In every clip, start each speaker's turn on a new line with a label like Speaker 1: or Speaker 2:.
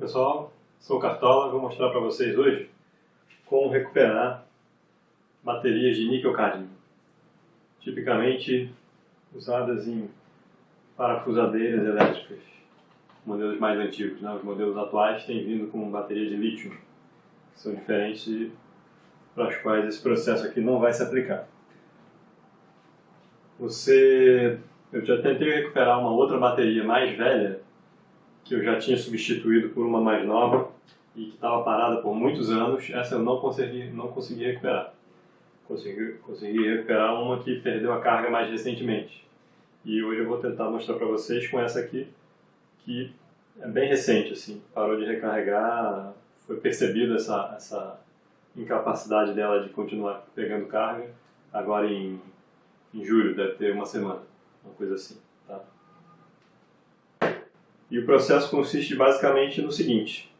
Speaker 1: pessoal, sou o Cartola, vou mostrar para vocês hoje como recuperar baterias de níquel-cadmio, tipicamente usadas em parafusadeiras elétricas, modelos mais antigos. Né? Os modelos atuais têm vindo com baterias de lítio, que são diferentes para as quais esse processo aqui não vai se aplicar. Você, eu já tentei recuperar uma outra bateria mais velha que eu já tinha substituído por uma mais nova e que estava parada por muitos anos, essa eu não consegui, não consegui recuperar. Consegui, consegui recuperar uma que perdeu a carga mais recentemente. E hoje eu vou tentar mostrar para vocês com essa aqui, que é bem recente, assim, parou de recarregar, foi percebida essa, essa incapacidade dela de continuar pegando carga, agora em, em julho, deve ter uma semana, uma coisa assim? E o processo consiste basicamente no seguinte.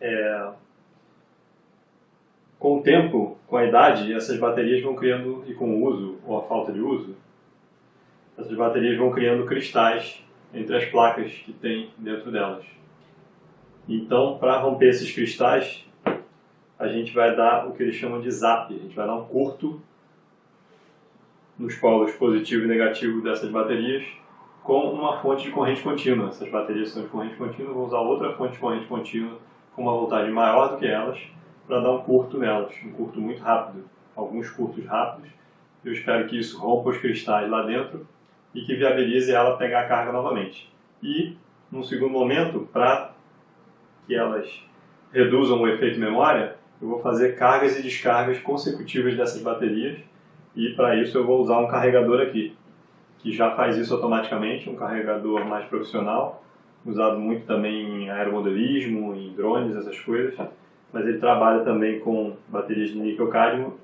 Speaker 1: É, com o tempo, com a idade, essas baterias vão criando, e com o uso, ou a falta de uso, essas baterias vão criando cristais entre as placas que tem dentro delas. Então, para romper esses cristais, a gente vai dar o que eles chamam de zap, a gente vai dar um curto nos polos positivo e negativo dessas baterias, com uma fonte de corrente contínua. Essas baterias são de corrente contínua, vou usar outra fonte de corrente contínua com uma voltagem maior do que elas para dar um curto nelas, um curto muito rápido, alguns curtos rápidos. Eu espero que isso rompa os cristais lá dentro e que viabilize ela pegar a carga novamente. E, num segundo momento, para que elas reduzam o efeito memória, eu vou fazer cargas e descargas consecutivas dessas baterias e para isso eu vou usar um carregador aqui que já faz isso automaticamente, um carregador mais profissional, usado muito também em aeromodelismo, em drones, essas coisas, mas ele trabalha também com baterias de níquel-cadmio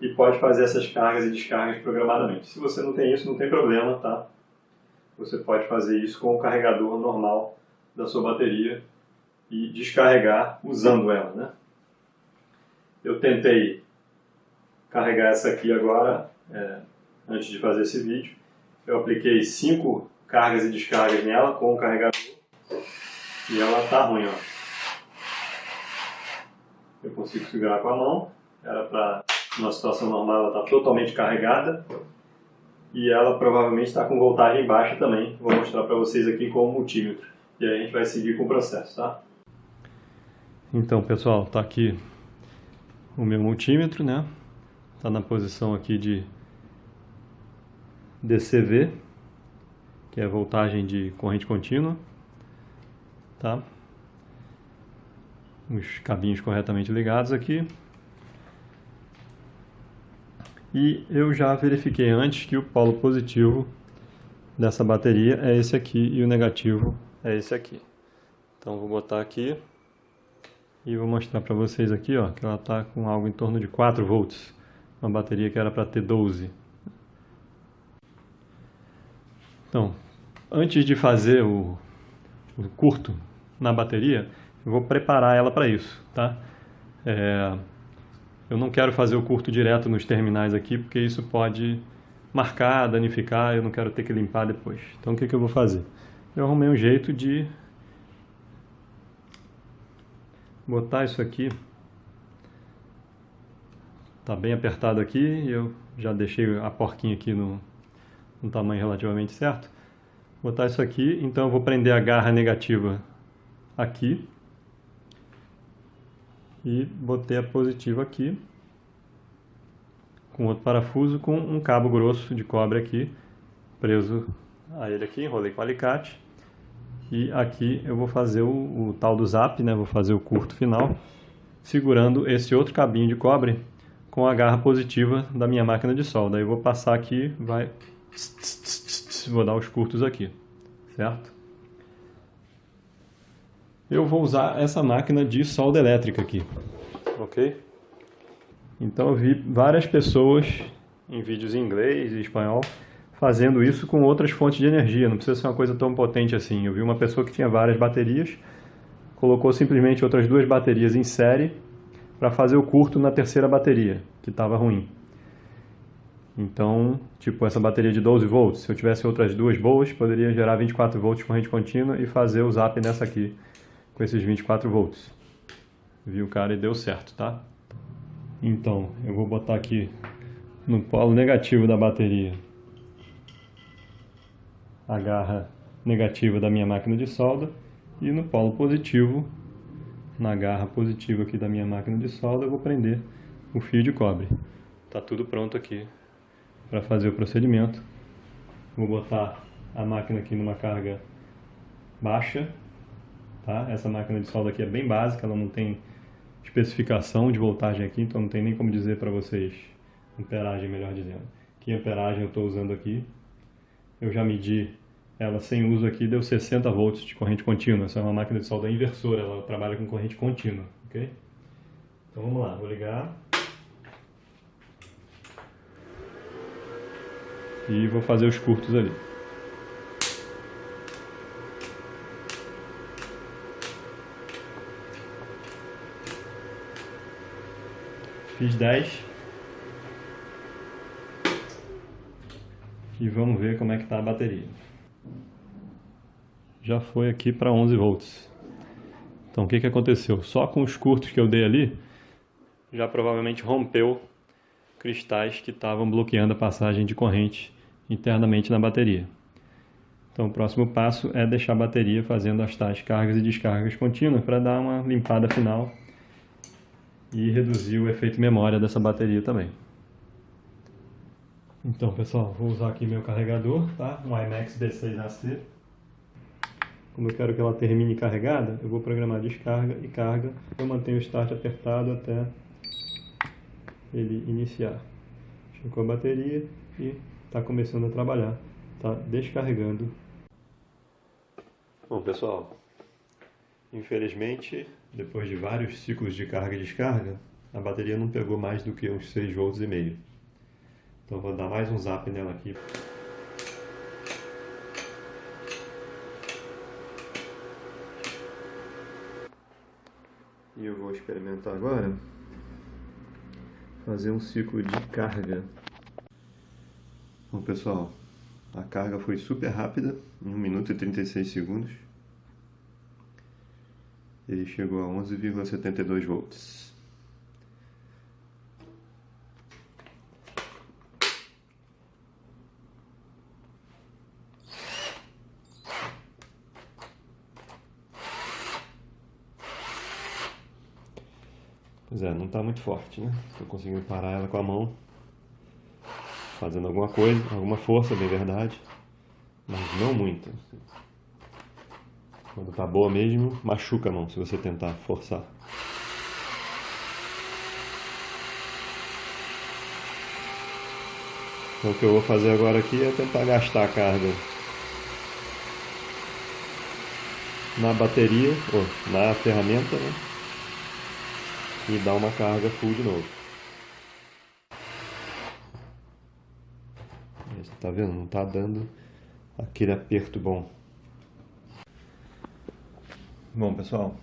Speaker 1: e pode fazer essas cargas e descargas programadamente. Se você não tem isso, não tem problema, tá? Você pode fazer isso com o carregador normal da sua bateria e descarregar usando ela, né? Eu tentei carregar essa aqui agora, é, antes de fazer esse vídeo. Eu apliquei cinco cargas e descargas nela com o carregador e ela tá ruim, ó. Eu consigo segurar com a mão, era para numa situação normal ela está totalmente carregada e ela provavelmente está com voltagem baixa também. Vou mostrar para vocês aqui com o multímetro e aí a gente vai seguir com o processo, tá? Então pessoal, está aqui o meu multímetro, né? Está na posição aqui de DCV, que é a voltagem de corrente contínua, tá? Os cabinhos corretamente ligados aqui. E eu já verifiquei antes que o polo positivo dessa bateria é esse aqui e o negativo é esse aqui. Então vou botar aqui e vou mostrar para vocês aqui ó, que ela está com algo em torno de 4 volts. Uma bateria que era para ter 12. Então, antes de fazer o, o curto na bateria, eu vou preparar ela para isso, tá? É, eu não quero fazer o curto direto nos terminais aqui, porque isso pode marcar, danificar, eu não quero ter que limpar depois. Então o que, que eu vou fazer? Eu arrumei um jeito de botar isso aqui. Tá bem apertado aqui, eu já deixei a porquinha aqui no, um tamanho relativamente certo. Vou botar isso aqui, então eu vou prender a garra negativa aqui. E botei a positiva aqui. Com outro parafuso, com um cabo grosso de cobre aqui, preso a ele aqui, enrolei com alicate. E aqui eu vou fazer o, o tal do zap, né? vou fazer o curto final, segurando esse outro cabinho de cobre com a garra positiva da minha máquina de solda. Aí eu vou passar aqui, vai vou dar os curtos aqui, certo? Eu vou usar essa máquina de solda elétrica aqui, ok? Então eu vi várias pessoas em vídeos em inglês e espanhol fazendo isso com outras fontes de energia, não precisa ser uma coisa tão potente assim. Eu vi uma pessoa que tinha várias baterias, colocou simplesmente outras duas baterias em série para fazer o curto na terceira bateria, que estava ruim. Então, tipo, essa bateria de 12 volts, se eu tivesse outras duas boas, poderia gerar 24 volts corrente contínua e fazer o zap nessa aqui, com esses 24 volts. Viu, cara, e deu certo, tá? Então, eu vou botar aqui no polo negativo da bateria a garra negativa da minha máquina de solda e no polo positivo, na garra positiva aqui da minha máquina de solda, eu vou prender o fio de cobre. Tá tudo pronto aqui para fazer o procedimento. Vou botar a máquina aqui numa carga baixa, tá? Essa máquina de solda aqui é bem básica, ela não tem especificação de voltagem aqui, então não tem nem como dizer para vocês amperagem, melhor dizendo. Que amperagem eu estou usando aqui. Eu já medi ela sem uso aqui, deu 60 volts de corrente contínua. Essa é uma máquina de solda inversora, ela trabalha com corrente contínua, ok? Então vamos lá, vou ligar. E vou fazer os curtos ali. Fiz 10. E vamos ver como é que está a bateria. Já foi aqui para 11 volts. Então o que, que aconteceu? Só com os curtos que eu dei ali, já provavelmente rompeu cristais que estavam bloqueando a passagem de corrente internamente na bateria. Então o próximo passo é deixar a bateria fazendo as tais cargas e descargas contínuas para dar uma limpada final e reduzir o efeito memória dessa bateria também. Então pessoal, vou usar aqui meu carregador, tá? um iMax D6AC. Como eu quero que ela termine carregada, eu vou programar descarga e carga. Eu mantenho o start apertado até ele iniciar. Chegou a bateria e está começando a trabalhar. Está descarregando. Bom pessoal, infelizmente depois de vários ciclos de carga e descarga, a bateria não pegou mais do que uns 6 volts e meio. Então vou dar mais um zap nela aqui. E eu vou experimentar agora fazer um ciclo de carga. Bom pessoal, a carga foi super rápida, 1 minuto e 36 segundos ele chegou a 11,72 volts. Pois é, não está muito forte, né? Estou conseguindo parar ela com a mão, fazendo alguma coisa, alguma força, bem verdade, mas não muito. Quando tá boa mesmo, machuca a mão se você tentar forçar. Então o que eu vou fazer agora aqui é tentar gastar a carga na bateria, ou na ferramenta, né? E dar uma carga full de novo. Tá vendo? Não tá dando aquele aperto bom. Bom, pessoal,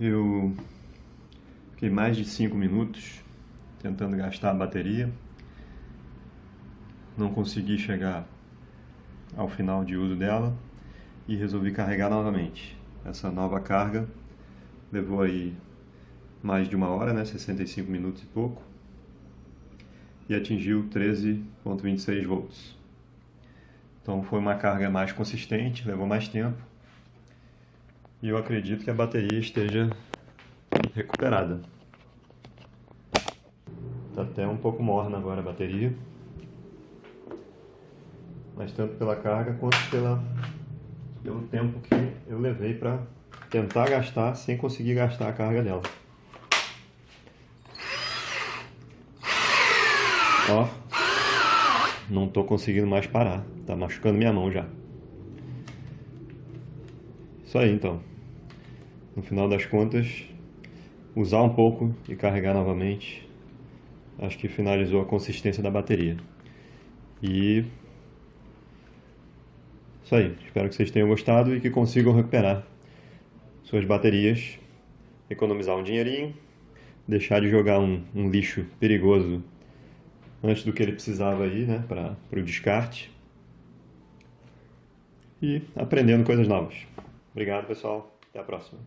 Speaker 1: eu fiquei mais de 5 minutos tentando gastar a bateria. Não consegui chegar ao final de uso dela e resolvi carregar novamente. Essa nova carga levou aí mais de uma hora, né, 65 minutos e pouco, e atingiu 13.26 volts. Então foi uma carga mais consistente, levou mais tempo, e eu acredito que a bateria esteja recuperada. Está até um pouco morna agora a bateria. Mas tanto pela carga quanto pela, pelo tempo que eu levei para tentar gastar sem conseguir gastar a carga dela. Ó, não estou conseguindo mais parar, está machucando minha mão já. Isso aí então no final das contas, usar um pouco e carregar novamente, acho que finalizou a consistência da bateria. E isso aí, espero que vocês tenham gostado e que consigam recuperar suas baterias, economizar um dinheirinho, deixar de jogar um, um lixo perigoso antes do que ele precisava aí, né, para o descarte e aprendendo coisas novas. Obrigado, pessoal. Até a próxima.